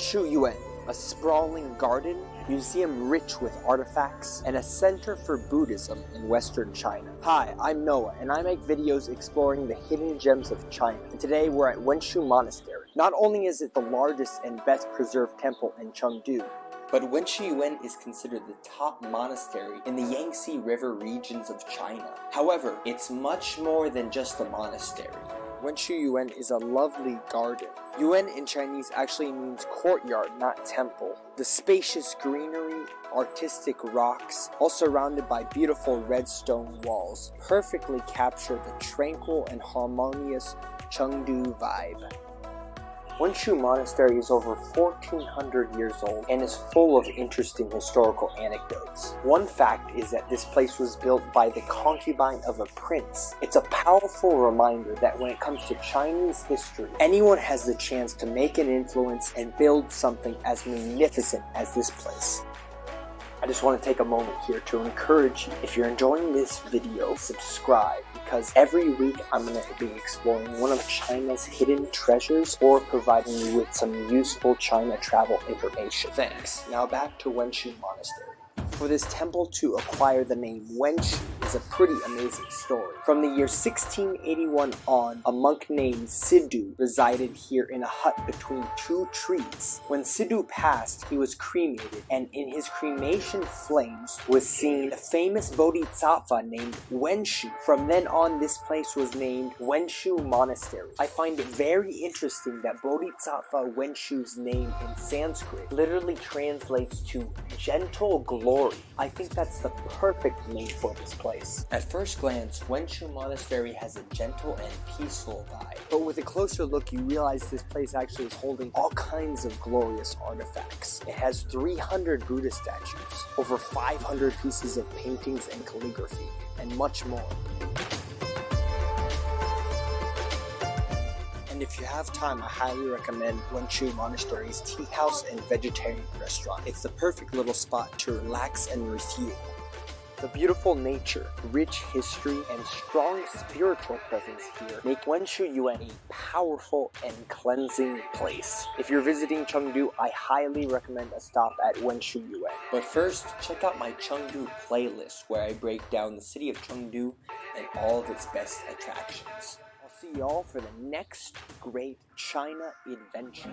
Wenshu Yuan, a sprawling garden, museum rich with artifacts, and a center for Buddhism in western China. Hi, I'm Noah, and I make videos exploring the hidden gems of China. And today we're at Wenshu Monastery. Not only is it the largest and best preserved temple in Chengdu, but Wenshu Yuan is considered the top monastery in the Yangtze River regions of China. However, it's much more than just a monastery. Wenshu Yuan is a lovely garden. Yuan in Chinese actually means courtyard, not temple. The spacious greenery, artistic rocks, all surrounded by beautiful red stone walls, perfectly capture the tranquil and harmonious Chengdu vibe. Wenshu Monastery is over 1400 years old and is full of interesting historical anecdotes. One fact is that this place was built by the concubine of a prince. It's a powerful reminder that when it comes to Chinese history, anyone has the chance to make an influence and build something as magnificent as this place. I just want to take a moment here to encourage you. If you're enjoying this video, subscribe because every week I'm going to be exploring one of China's hidden treasures or providing you with some useful China travel information. Thanks. Now back to Wenshu Monastery. For this temple to acquire the name Wenshu is a pretty amazing story. From the year 1681 on, a monk named Sidu resided here in a hut between two trees. When Sidu passed, he was cremated, and in his cremation flames was seen a famous bodhisattva named Wenshu. From then on, this place was named Wenshu Monastery. I find it very interesting that Bodhisattva Wenshu's name in Sanskrit literally translates to gentle glory. I think that's the perfect name for this place. At first glance, Wenshu Monastery has a gentle and peaceful vibe. But with a closer look, you realize this place actually is holding all kinds of glorious artifacts. It has 300 Buddha statues, over 500 pieces of paintings and calligraphy, and much more. And if you have time, I highly recommend Wenshu Monastery's tea house and vegetarian restaurant. It's the perfect little spot to relax and refuel. The beautiful nature, rich history, and strong spiritual presence here make Wenshu Yuan a powerful and cleansing place. If you're visiting Chengdu, I highly recommend a stop at Wenshu Yuan. But first, check out my Chengdu playlist where I break down the city of Chengdu and all of its best attractions. I'll see y'all for the next great China adventure.